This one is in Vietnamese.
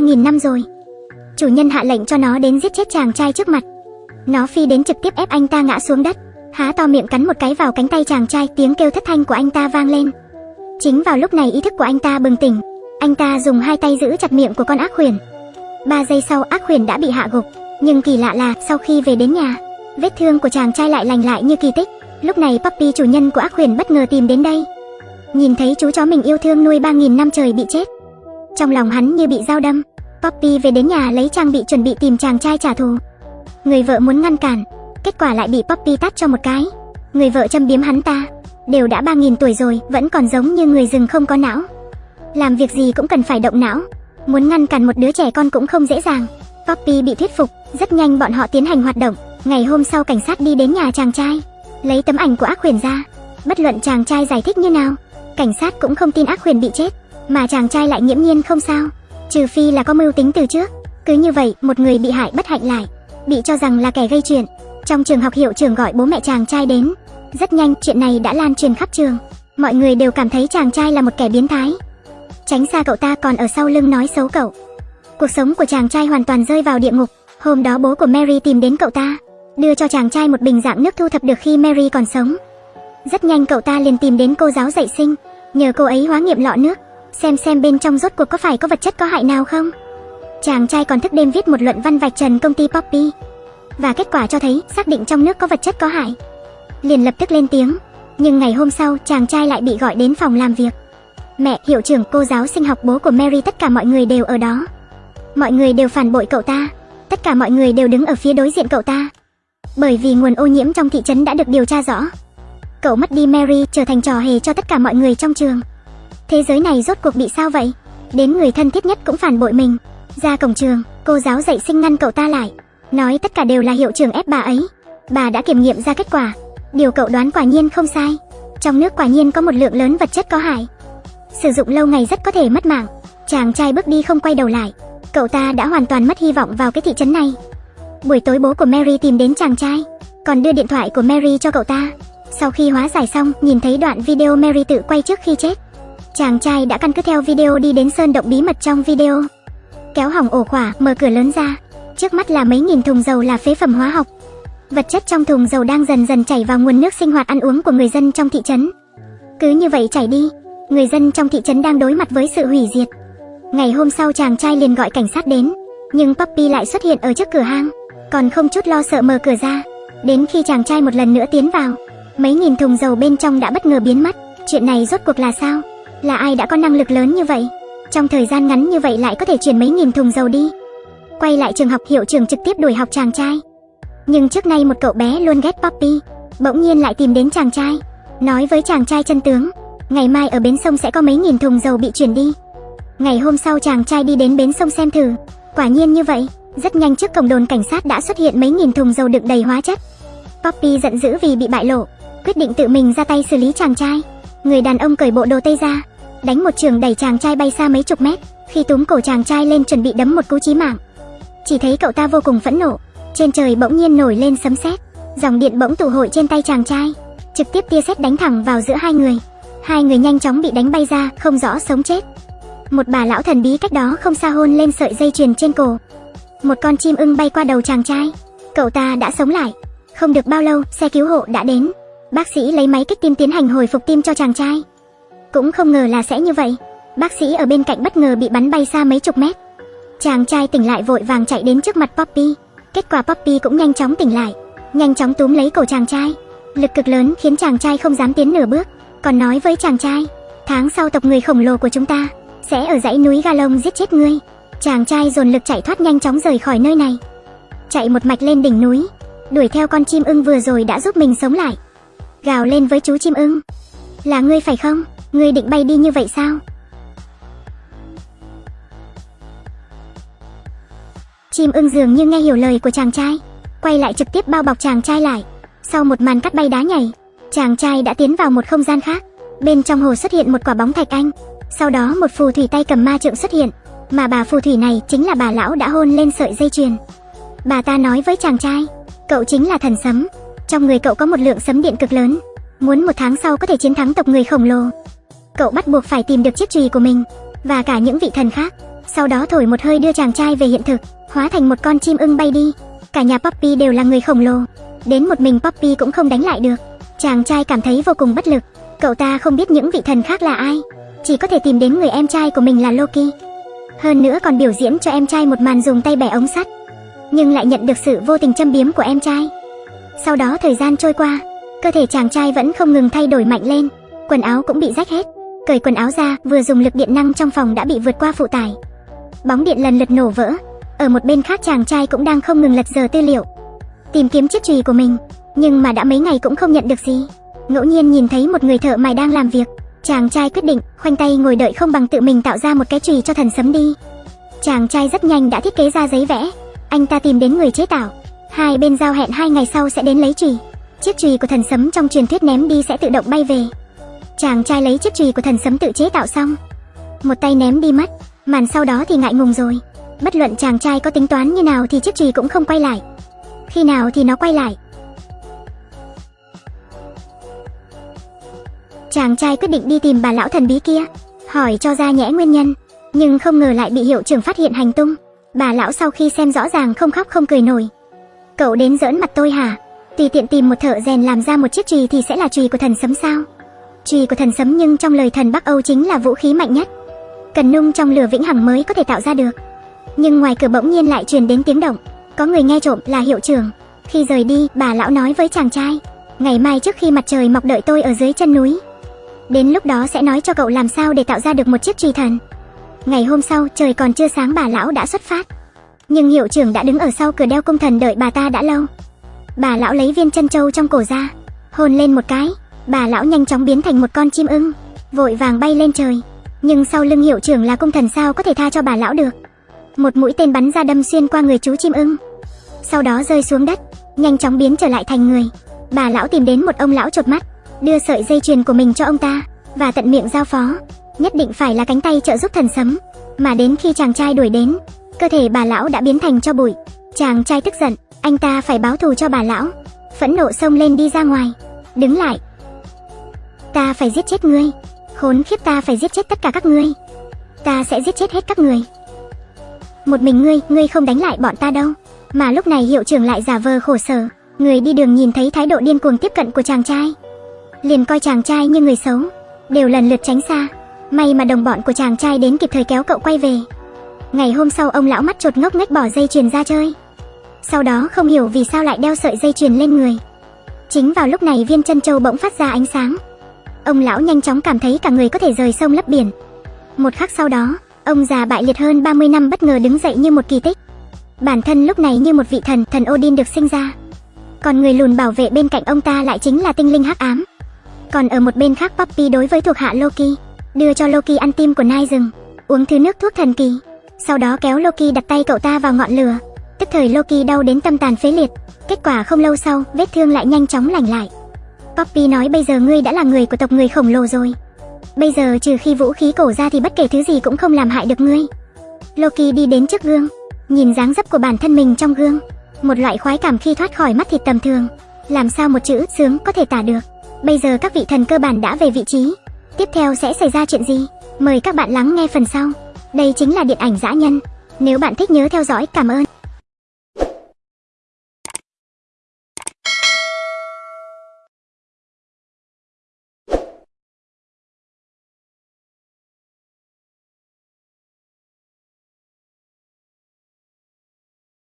3.000 năm rồi. Chủ nhân hạ lệnh cho nó đến giết chết chàng trai trước mặt. Nó phi đến trực tiếp ép anh ta ngã xuống đất, há to miệng cắn một cái vào cánh tay chàng trai, tiếng kêu thất thanh của anh ta vang lên. Chính vào lúc này ý thức của anh ta bừng tỉnh, anh ta dùng hai tay giữ chặt miệng của con ác khuyển. Ba giây sau ác khuyển đã bị hạ gục, nhưng kỳ lạ là sau khi về đến nhà, vết thương của chàng trai lại lành lại như kỳ tích. Lúc này Poppy chủ nhân của ác khuyển bất ngờ tìm đến đây. Nhìn thấy chú chó mình yêu thương nuôi 3.000 năm trời bị chết. Trong lòng hắn như bị dao đâm. Poppy về đến nhà lấy trang bị chuẩn bị tìm chàng trai trả thù. Người vợ muốn ngăn cản, kết quả lại bị Poppy tát cho một cái. Người vợ châm biếm hắn ta, đều đã 3.000 tuổi rồi, vẫn còn giống như người rừng không có não. Làm việc gì cũng cần phải động não, muốn ngăn cản một đứa trẻ con cũng không dễ dàng. Poppy bị thuyết phục, rất nhanh bọn họ tiến hành hoạt động. Ngày hôm sau cảnh sát đi đến nhà chàng trai, lấy tấm ảnh của ác Huyền ra. Bất luận chàng trai giải thích như nào, cảnh sát cũng không tin ác Huyền bị chết, mà chàng trai lại nghiễm nhiên không sao, trừ phi là có mưu tính từ trước. Cứ như vậy, một người bị hại bất hạnh lại, bị cho rằng là kẻ gây chuyện. Trong trường học hiệu trưởng gọi bố mẹ chàng trai đến. Rất nhanh, chuyện này đã lan truyền khắp trường. Mọi người đều cảm thấy chàng trai là một kẻ biến thái. Tránh xa cậu ta còn ở sau lưng nói xấu cậu. Cuộc sống của chàng trai hoàn toàn rơi vào địa ngục. Hôm đó bố của Mary tìm đến cậu ta, đưa cho chàng trai một bình dạng nước thu thập được khi Mary còn sống. Rất nhanh cậu ta liền tìm đến cô giáo dạy sinh, nhờ cô ấy hóa nghiệm lọ nước, xem xem bên trong rốt cuộc có phải có vật chất có hại nào không. Chàng trai còn thức đêm viết một luận văn vạch trần công ty Poppy, và kết quả cho thấy xác định trong nước có vật chất có hại. Liền lập tức lên tiếng, nhưng ngày hôm sau chàng trai lại bị gọi đến phòng làm việc. Mẹ, hiệu trưởng, cô giáo sinh học bố của Mary tất cả mọi người đều ở đó. Mọi người đều phản bội cậu ta, tất cả mọi người đều đứng ở phía đối diện cậu ta. Bởi vì nguồn ô nhiễm trong thị trấn đã được điều tra rõ. Cậu mất đi Mary trở thành trò hề cho tất cả mọi người trong trường. Thế giới này rốt cuộc bị sao vậy? Đến người thân thiết nhất cũng phản bội mình. Ra cổng trường, cô giáo dạy sinh ngăn cậu ta lại. Nói tất cả đều là hiệu trưởng ép bà ấy. Bà đã kiểm nghiệm ra kết quả. Điều cậu đoán quả nhiên không sai. Trong nước quả nhiên có một lượng lớn vật chất có hại. Sử dụng lâu ngày rất có thể mất mạng. Chàng trai bước đi không quay đầu lại. Cậu ta đã hoàn toàn mất hy vọng vào cái thị trấn này. Buổi tối bố của Mary tìm đến chàng trai, còn đưa điện thoại của Mary cho cậu ta. Sau khi hóa giải xong, nhìn thấy đoạn video Mary tự quay trước khi chết. Chàng trai đã căn cứ theo video đi đến sơn động bí mật trong video. Kéo hỏng ổ khỏa, mở cửa lớn ra. Trước mắt là mấy nghìn thùng dầu là phế phẩm hóa học. Vật chất trong thùng dầu đang dần dần chảy vào nguồn nước sinh hoạt ăn uống của người dân trong thị trấn. Cứ như vậy chảy đi, người dân trong thị trấn đang đối mặt với sự hủy diệt. Ngày hôm sau chàng trai liền gọi cảnh sát đến, nhưng Poppy lại xuất hiện ở trước cửa hang, còn không chút lo sợ mở cửa ra. Đến khi chàng trai một lần nữa tiến vào, mấy nghìn thùng dầu bên trong đã bất ngờ biến mất. Chuyện này rốt cuộc là sao? Là ai đã có năng lực lớn như vậy? Trong thời gian ngắn như vậy lại có thể chuyển mấy nghìn thùng dầu đi. Quay lại trường học hiệu trưởng trực tiếp đuổi học chàng trai. Nhưng trước nay một cậu bé luôn ghét Poppy, bỗng nhiên lại tìm đến chàng trai, nói với chàng trai chân tướng, ngày mai ở bến sông sẽ có mấy nghìn thùng dầu bị chuyển đi. Ngày hôm sau chàng trai đi đến bến sông xem thử, quả nhiên như vậy, rất nhanh trước cổng đồn cảnh sát đã xuất hiện mấy nghìn thùng dầu đựng đầy hóa chất. Poppy giận dữ vì bị bại lộ, quyết định tự mình ra tay xử lý chàng trai. Người đàn ông cởi bộ đồ tây ra, đánh một trường đẩy chàng trai bay xa mấy chục mét, khi túm cổ chàng trai lên chuẩn bị đấm một cú chí mạng. Chỉ thấy cậu ta vô cùng phẫn nộ, trên trời bỗng nhiên nổi lên sấm sét, dòng điện bỗng tụ hội trên tay chàng trai, trực tiếp tia sét đánh thẳng vào giữa hai người. Hai người nhanh chóng bị đánh bay ra, không rõ sống chết. Một bà lão thần bí cách đó không xa hôn lên sợi dây chuyền trên cổ. Một con chim ưng bay qua đầu chàng trai, cậu ta đã sống lại. Không được bao lâu, xe cứu hộ đã đến. Bác sĩ lấy máy kích tim tiến hành hồi phục tim cho chàng trai. Cũng không ngờ là sẽ như vậy. Bác sĩ ở bên cạnh bất ngờ bị bắn bay xa mấy chục mét. Chàng trai tỉnh lại vội vàng chạy đến trước mặt Poppy. Kết quả Poppy cũng nhanh chóng tỉnh lại, nhanh chóng túm lấy cổ chàng trai. Lực cực lớn khiến chàng trai không dám tiến nửa bước, còn nói với chàng trai, tháng sau tộc người khổng lồ của chúng ta sẽ ở dãy núi Galong giết chết ngươi. Chàng trai dồn lực chạy thoát nhanh chóng rời khỏi nơi này. Chạy một mạch lên đỉnh núi, đuổi theo con chim ưng vừa rồi đã giúp mình sống lại. Gào lên với chú chim ưng. Là ngươi phải không? Ngươi định bay đi như vậy sao? Chim ưng dường như nghe hiểu lời của chàng trai, quay lại trực tiếp bao bọc chàng trai lại. Sau một màn cắt bay đá nhảy, chàng trai đã tiến vào một không gian khác. Bên trong hồ xuất hiện một quả bóng thạch anh. Sau đó một phù thủy tay cầm ma trượng xuất hiện, mà bà phù thủy này chính là bà lão đã hôn lên sợi dây chuyền. Bà ta nói với chàng trai, cậu chính là thần sấm, trong người cậu có một lượng sấm điện cực lớn, muốn một tháng sau có thể chiến thắng tộc người khổng lồ. Cậu bắt buộc phải tìm được chiếc chùy của mình và cả những vị thần khác. Sau đó thổi một hơi đưa chàng trai về hiện thực, hóa thành một con chim ưng bay đi. Cả nhà Poppy đều là người khổng lồ, đến một mình Poppy cũng không đánh lại được. Chàng trai cảm thấy vô cùng bất lực, cậu ta không biết những vị thần khác là ai, chỉ có thể tìm đến người em trai của mình là Loki. Hơn nữa còn biểu diễn cho em trai một màn dùng tay bẻ ống sắt, nhưng lại nhận được sự vô tình châm biếm của em trai. Sau đó thời gian trôi qua, cơ thể chàng trai vẫn không ngừng thay đổi mạnh lên, quần áo cũng bị rách hết. Cởi quần áo ra, vừa dùng lực điện năng trong phòng đã bị vượt qua phụ tải. Bóng điện lần lượt nổ vỡ. Ở một bên khác chàng trai cũng đang không ngừng lật giờ tư liệu, tìm kiếm chiếc chùy của mình, nhưng mà đã mấy ngày cũng không nhận được gì. Ngẫu nhiên nhìn thấy một người thợ mài đang làm việc, chàng trai quyết định khoanh tay ngồi đợi không bằng tự mình tạo ra một cái chùy cho thần sấm đi. Chàng trai rất nhanh đã thiết kế ra giấy vẽ, anh ta tìm đến người chế tạo, hai bên giao hẹn hai ngày sau sẽ đến lấy chùy. Chiếc chùy của thần sấm trong truyền thuyết ném đi sẽ tự động bay về. Chàng trai lấy chiếc trì của thần sấm tự chế tạo xong, một tay ném đi mất, màn sau đó thì ngại ngùng rồi. Bất luận chàng trai có tính toán như nào thì chiếc trì cũng không quay lại. Khi nào thì nó quay lại. Chàng trai quyết định đi tìm bà lão thần bí kia, hỏi cho ra nhẽ nguyên nhân, nhưng không ngờ lại bị hiệu trưởng phát hiện hành tung. Bà lão sau khi xem rõ ràng không khóc không cười nổi. Cậu đến giỡn mặt tôi hả? Tùy tiện tìm một thợ rèn làm ra một chiếc trì thì sẽ là trì của thần sấm sao? Trì của thần sấm nhưng trong lời thần Bắc Âu chính là vũ khí mạnh nhất. Cần nung trong lửa vĩnh hằng mới có thể tạo ra được. Nhưng ngoài cửa bỗng nhiên lại truyền đến tiếng động, có người nghe trộm là hiệu trưởng. Khi rời đi, bà lão nói với chàng trai, ngày mai trước khi mặt trời mọc đợi tôi ở dưới chân núi. Đến lúc đó sẽ nói cho cậu làm sao để tạo ra được một chiếc trì thần. Ngày hôm sau, trời còn chưa sáng bà lão đã xuất phát. Nhưng hiệu trưởng đã đứng ở sau cửa đeo cung thần đợi bà ta đã lâu. Bà lão lấy viên chân châu trong cổ ra, hôn lên một cái, bà lão nhanh chóng biến thành một con chim ưng, vội vàng bay lên trời. Nhưng sau lưng hiệu trưởng là cung thần sao có thể tha cho bà lão được. Một mũi tên bắn ra đâm xuyên qua người chú chim ưng. Sau đó rơi xuống đất, nhanh chóng biến trở lại thành người. Bà lão tìm đến một ông lão chột mắt, đưa sợi dây chuyền của mình cho ông ta và tận miệng giao phó, nhất định phải là cánh tay trợ giúp thần sấm. Mà đến khi chàng trai đuổi đến, cơ thể bà lão đã biến thành cho bụi. Chàng trai tức giận, anh ta phải báo thù cho bà lão. Phẫn nộ xông lên đi ra ngoài, đứng lại. Ta phải giết chết ngươi, khốn khiếp ta phải giết chết tất cả các ngươi. Ta sẽ giết chết hết các người. Một mình ngươi, ngươi không đánh lại bọn ta đâu. Mà lúc này hiệu trưởng lại giả vờ khổ sở, người đi đường nhìn thấy thái độ điên cuồng tiếp cận của chàng trai, liền coi chàng trai như người xấu, đều lần lượt tránh xa. May mà đồng bọn của chàng trai đến kịp thời kéo cậu quay về. Ngày hôm sau ông lão mắt trột ngốc nghếch bỏ dây chuyền ra chơi. Sau đó không hiểu vì sao lại đeo sợi dây chuyền lên người. Chính vào lúc này viên chân châu bỗng phát ra ánh sáng. Ông lão nhanh chóng cảm thấy cả người có thể rời sông lấp biển. Một khắc sau đó, ông già bại liệt hơn 30 năm bất ngờ đứng dậy như một kỳ tích. Bản thân lúc này như một vị thần, thần Odin được sinh ra. Còn người lùn bảo vệ bên cạnh ông ta lại chính là tinh linh hắc ám. Còn ở một bên khác Poppy đối với thuộc hạ Loki, đưa cho Loki ăn tim của nai rừng, uống thứ nước thuốc thần kỳ. Sau đó kéo Loki đặt tay cậu ta vào ngọn lửa. Tức thời Loki đau đến tâm tàn phế liệt. Kết quả không lâu sau, vết thương lại nhanh chóng lành lại. Poppy nói bây giờ ngươi đã là người của tộc người khổng lồ rồi. Bây giờ trừ khi vũ khí cổ ra thì bất kể thứ gì cũng không làm hại được ngươi. Loki đi đến trước gương, nhìn dáng dấp của bản thân mình trong gương, một loại khoái cảm khi thoát khỏi mắt thịt tầm thường, làm sao một chữ sướng có thể tả được. Bây giờ các vị thần cơ bản đã về vị trí, tiếp theo sẽ xảy ra chuyện gì? Mời các bạn lắng nghe phần sau. Đây chính là điện ảnh dã nhân. Nếu bạn thích nhớ theo dõi, cảm ơn.